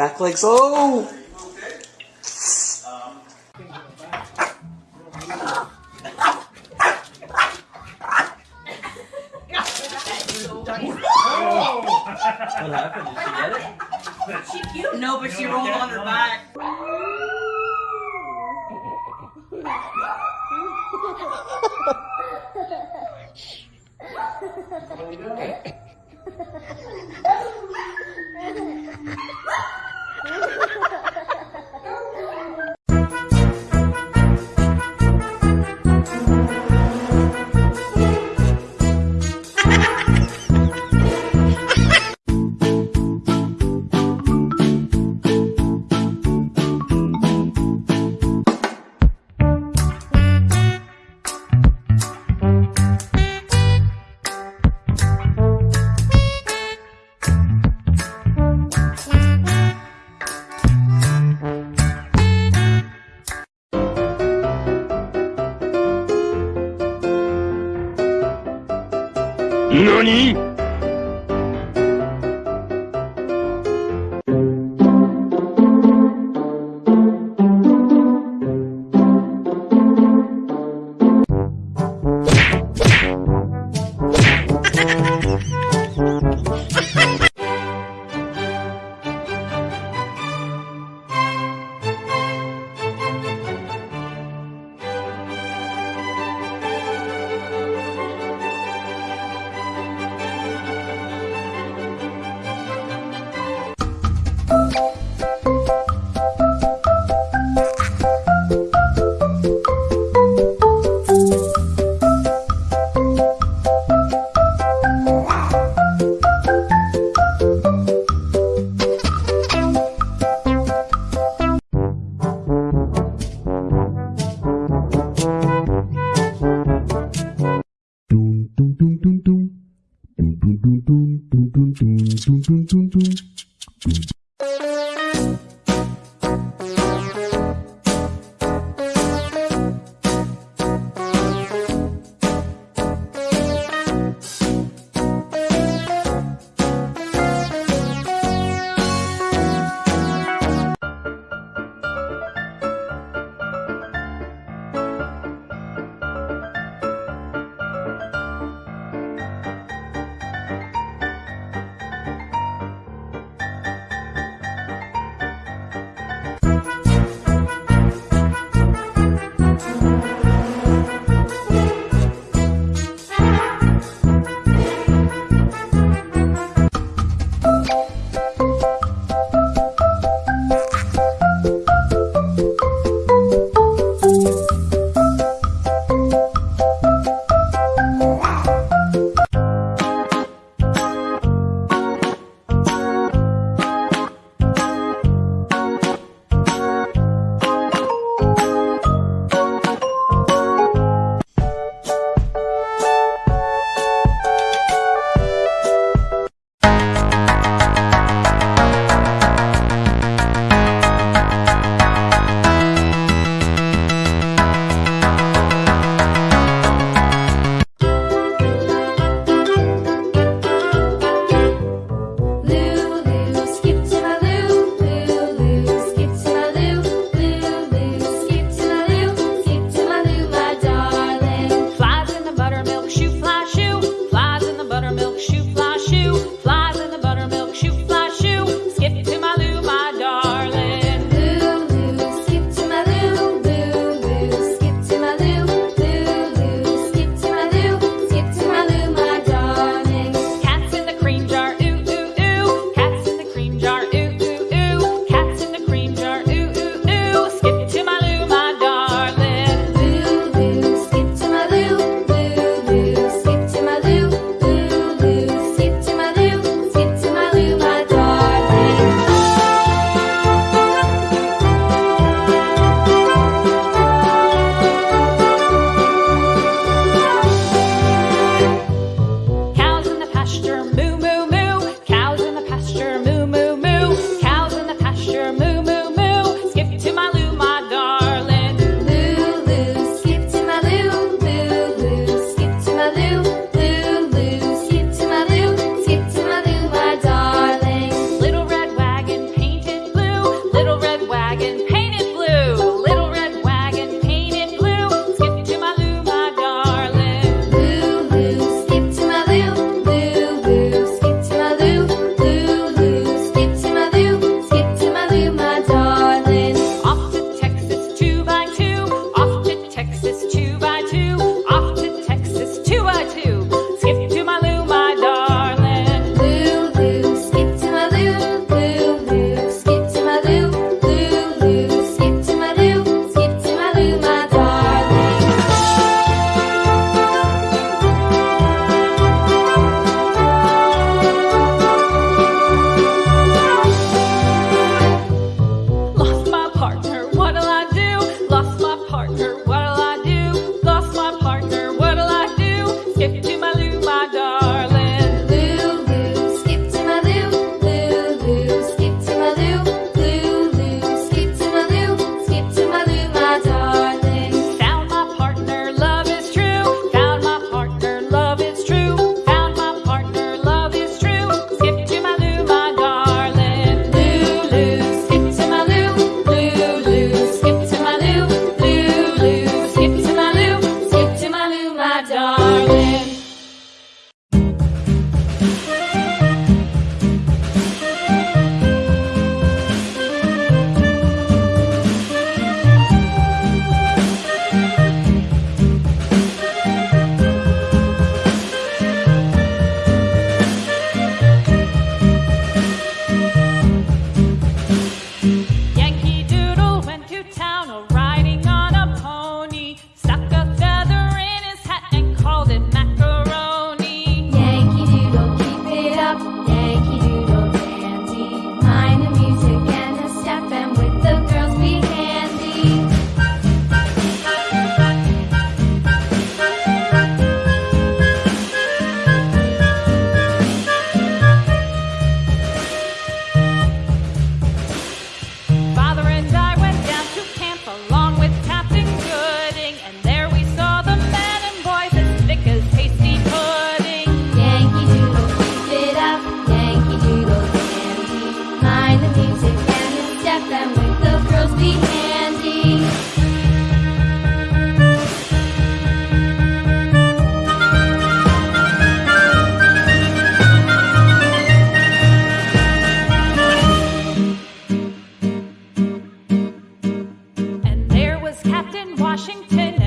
Back legs. Oh! what happened? Did she get it? She cute. No, but she rolled on her back. Ha ha ha! 何？Tum, tum, tum, tum. was Captain Washington.